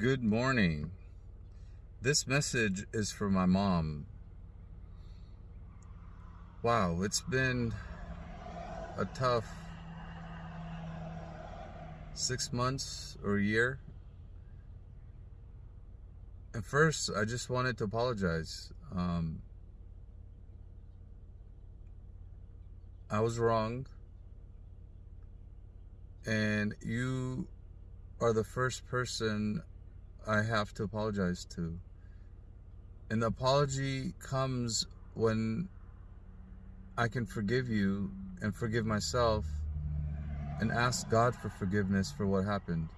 Good morning. This message is for my mom. Wow, it's been a tough six months or a year. And first, I just wanted to apologize. Um, I was wrong. And you are the first person I have to apologize to. And the apology comes when I can forgive you and forgive myself and ask God for forgiveness for what happened.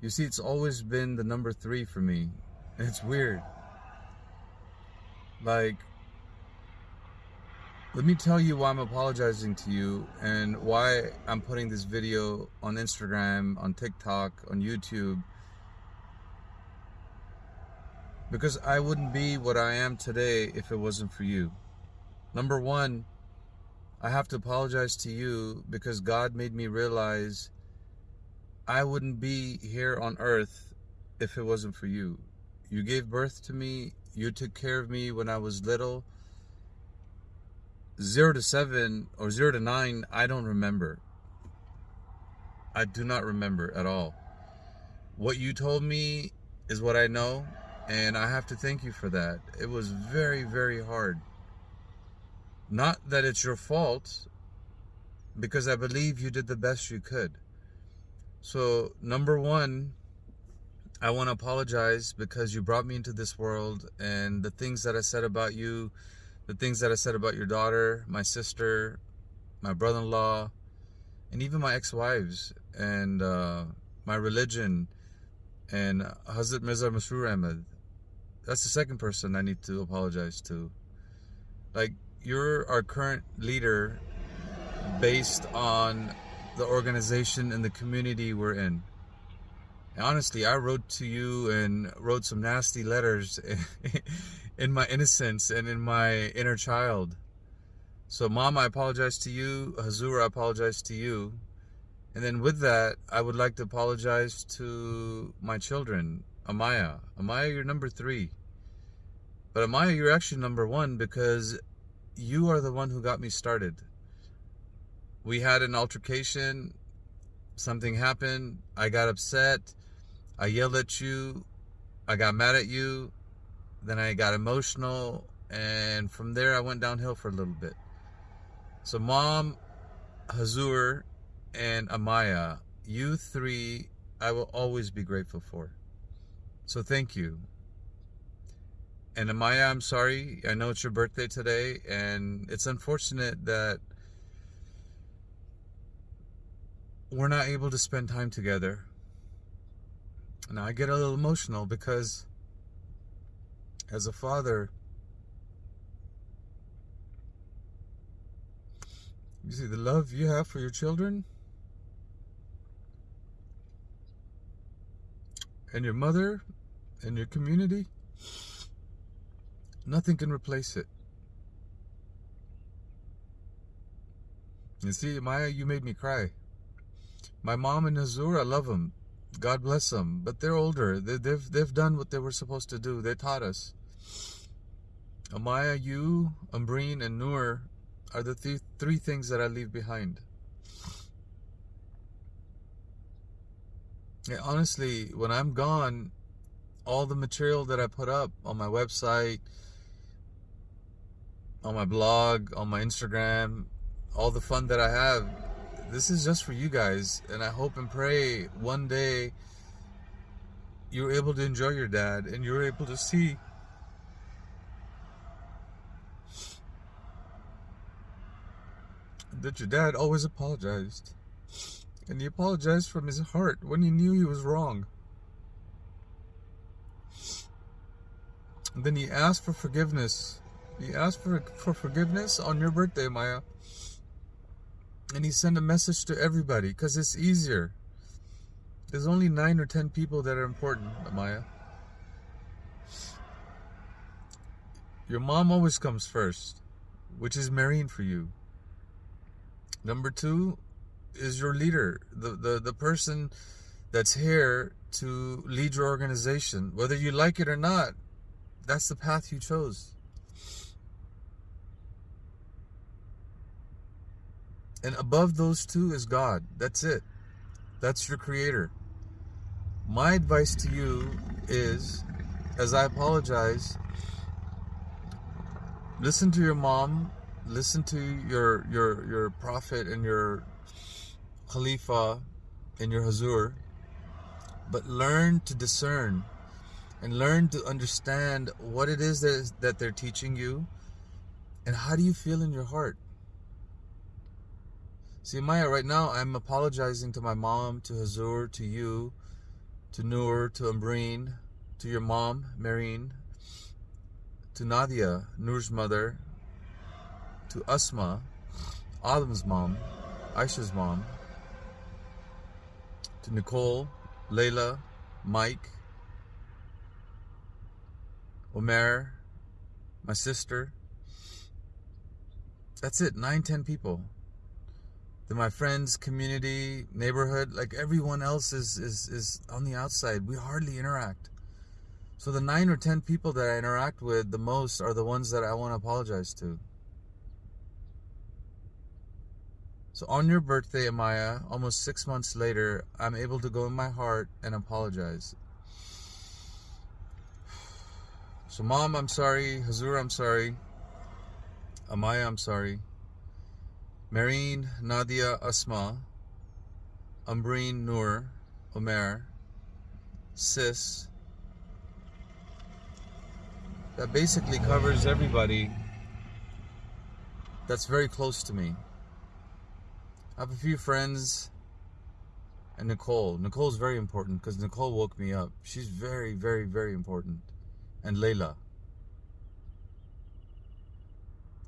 You see, it's always been the number three for me. It's weird. Like, let me tell you why I'm apologizing to you and why I'm putting this video on Instagram, on TikTok, on YouTube. Because I wouldn't be what I am today if it wasn't for you. Number one, I have to apologize to you because God made me realize I wouldn't be here on earth if it wasn't for you. You gave birth to me, you took care of me when I was little zero to seven or zero to nine, I don't remember. I do not remember at all. What you told me is what I know, and I have to thank you for that. It was very, very hard. Not that it's your fault, because I believe you did the best you could. So, number one, I want to apologize because you brought me into this world, and the things that I said about you the things that I said about your daughter, my sister, my brother-in-law, and even my ex-wives, and uh, my religion, and Hazrat Mirza Masroor Ahmad. That's the second person I need to apologize to. Like, you're our current leader based on the organization and the community we're in. honestly, I wrote to you and wrote some nasty letters in my innocence and in my inner child. So, Mom, I apologize to you. Hazur, I apologize to you. And then with that, I would like to apologize to my children. Amaya. Amaya, you're number three. But Amaya, you're actually number one because you are the one who got me started. We had an altercation. Something happened. I got upset. I yelled at you. I got mad at you. Then I got emotional, and from there I went downhill for a little bit. So, mom, Hazur, and Amaya, you three, I will always be grateful for. So, thank you. And Amaya, I'm sorry. I know it's your birthday today, and it's unfortunate that we're not able to spend time together. Now, I get a little emotional because as a father, you see the love you have for your children and your mother and your community, nothing can replace it. You see, Maya, you made me cry. My mom and Hazur, I love them. God bless them. But they're older. They, they've, they've done what they were supposed to do. They taught us. Amaya, you, Umbreen, and Noor are the th three things that I leave behind. Yeah, honestly, when I'm gone, all the material that I put up on my website, on my blog, on my Instagram, all the fun that I have, this is just for you guys. And I hope and pray one day you're able to enjoy your dad and you're able to see that your dad always apologized. And he apologized from his heart when he knew he was wrong. And then he asked for forgiveness. He asked for, for forgiveness on your birthday, Maya. And he sent a message to everybody because it's easier. There's only nine or ten people that are important, Maya. Your mom always comes first, which is Marine for you. Number two is your leader, the, the, the person that's here to lead your organization. Whether you like it or not, that's the path you chose. And above those two is God. That's it. That's your creator. My advice to you is as I apologize, listen to your mom, listen to your your your prophet and your khalifa and your hazur, but learn to discern and learn to understand what it is that, is, that they're teaching you and how do you feel in your heart. See, Maya, right now I'm apologizing to my mom, to Hazur, to you, to Noor, to Ambreen, to your mom, Marine, to Nadia, Noor's mother, to Asma, Adam's mom, Aisha's mom, to Nicole, Layla, Mike, Omer, my sister. That's it, nine, ten people then my friends, community, neighborhood, like everyone else is, is, is on the outside. We hardly interact. So the nine or ten people that I interact with the most are the ones that I want to apologize to. So on your birthday, Amaya, almost six months later, I'm able to go in my heart and apologize. So mom, I'm sorry. Hazur, I'm sorry. Amaya, I'm sorry. Marine, Nadia, Asma, Umbreen, Noor, Omer, Sis. That basically covers everybody that's very close to me. I have a few friends and Nicole. Nicole's very important because Nicole woke me up. She's very, very, very important. And Layla.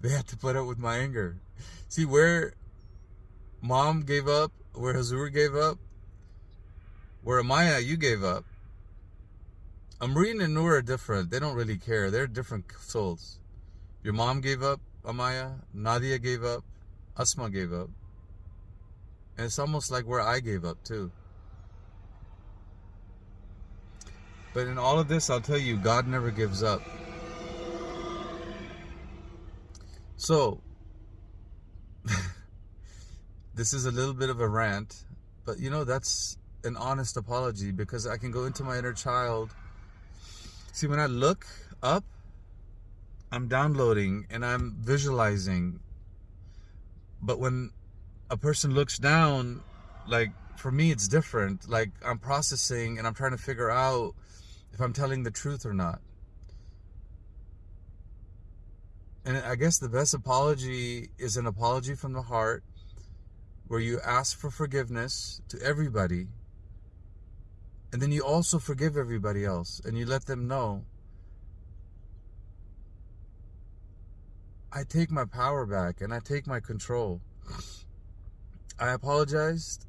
They had to put up with my anger. See where mom gave up, where Hazur gave up, where Amaya you gave up. Amreen and Noor are different. They don't really care. They're different souls. Your mom gave up, Amaya. Nadia gave up. Asma gave up. And it's almost like where I gave up too. But in all of this, I'll tell you, God never gives up. So, this is a little bit of a rant, but you know, that's an honest apology because I can go into my inner child. See, when I look up, I'm downloading and I'm visualizing. But when a person looks down, like for me, it's different. Like I'm processing and I'm trying to figure out if I'm telling the truth or not. And I guess the best apology is an apology from the heart where you ask for forgiveness to everybody. And then you also forgive everybody else and you let them know I take my power back and I take my control. I apologized.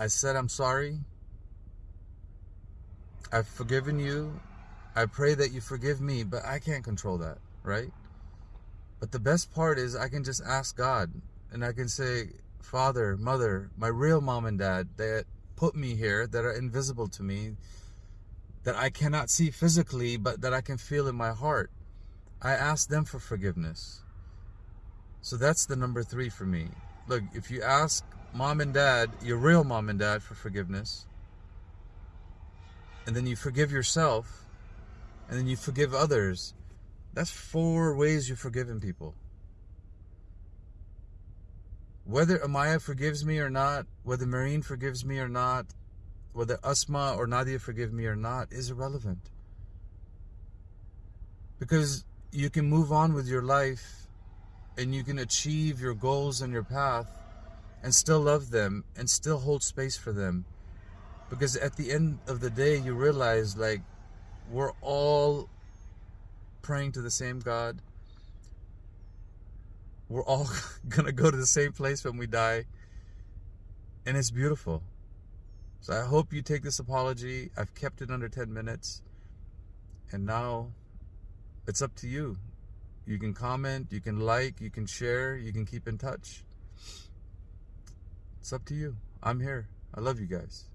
I said I'm sorry. I've forgiven you. I pray that you forgive me, but I can't control that, right? But the best part is I can just ask God and I can say, Father, Mother, my real mom and dad that put me here, that are invisible to me, that I cannot see physically, but that I can feel in my heart. I ask them for forgiveness. So that's the number three for me. Look, if you ask mom and dad, your real mom and dad, for forgiveness, and then you forgive yourself, and then you forgive others, that's four ways you've forgiven people. Whether Amaya forgives me or not, whether Marine forgives me or not, whether Asma or Nadia forgive me or not is irrelevant. Because you can move on with your life and you can achieve your goals and your path and still love them and still hold space for them. Because at the end of the day, you realize like we're all praying to the same God. We're all going to go to the same place when we die. And it's beautiful. So I hope you take this apology. I've kept it under 10 minutes. And now it's up to you. You can comment, you can like, you can share, you can keep in touch. It's up to you. I'm here. I love you guys.